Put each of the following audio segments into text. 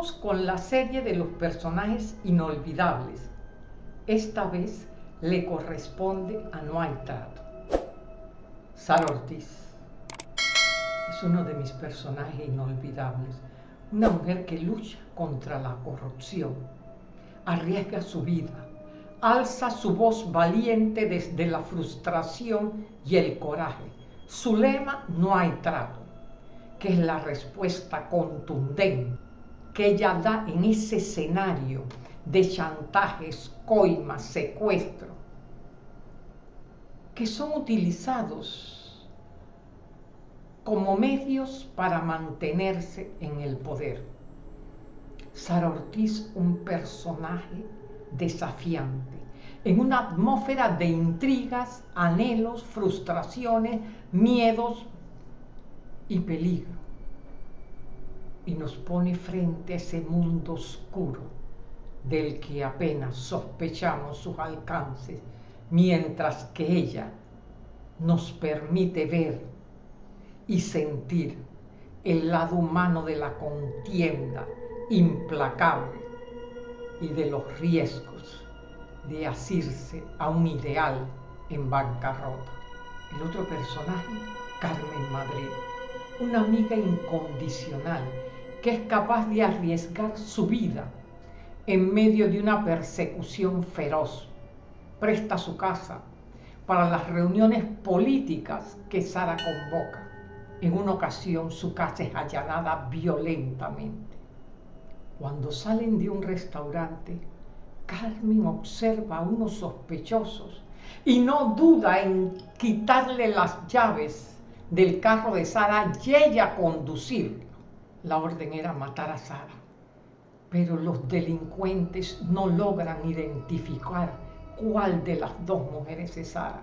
Con la serie de los personajes inolvidables. Esta vez le corresponde a No hay trato. Sara Ortiz es uno de mis personajes inolvidables. Una mujer que lucha contra la corrupción, arriesga su vida, alza su voz valiente desde la frustración y el coraje. Su lema, no hay trato, que es la respuesta contundente que ella da en ese escenario de chantajes, coimas, secuestro, que son utilizados como medios para mantenerse en el poder. Sara Ortiz, un personaje desafiante, en una atmósfera de intrigas, anhelos, frustraciones, miedos y peligro. Y nos pone frente a ese mundo oscuro del que apenas sospechamos sus alcances, mientras que ella nos permite ver y sentir el lado humano de la contienda implacable y de los riesgos de asirse a un ideal en bancarrota. El otro personaje, Carmen Madrid, una amiga incondicional que es capaz de arriesgar su vida en medio de una persecución feroz. Presta su casa para las reuniones políticas que Sara convoca. En una ocasión su casa es allanada violentamente. Cuando salen de un restaurante, Carmen observa a unos sospechosos y no duda en quitarle las llaves del carro de Sara y ella conducir. La orden era matar a Sara, pero los delincuentes no logran identificar cuál de las dos mujeres es Sara.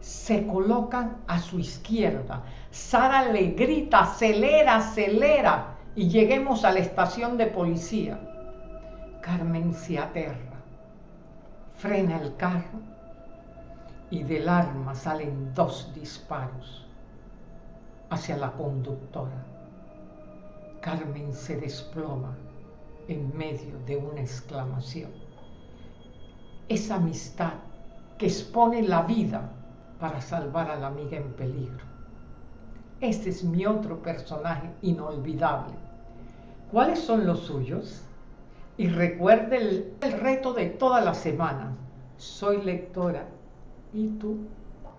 Se colocan a su izquierda. Sara le grita, acelera, acelera y lleguemos a la estación de policía. Carmen se aterra, frena el carro y del arma salen dos disparos hacia la conductora. Carmen se desploma en medio de una exclamación. Esa amistad que expone la vida para salvar a la amiga en peligro. Este es mi otro personaje inolvidable cuáles son los suyos y recuerde el, reto de toda la semana. Soy lectora. ¿Y tú?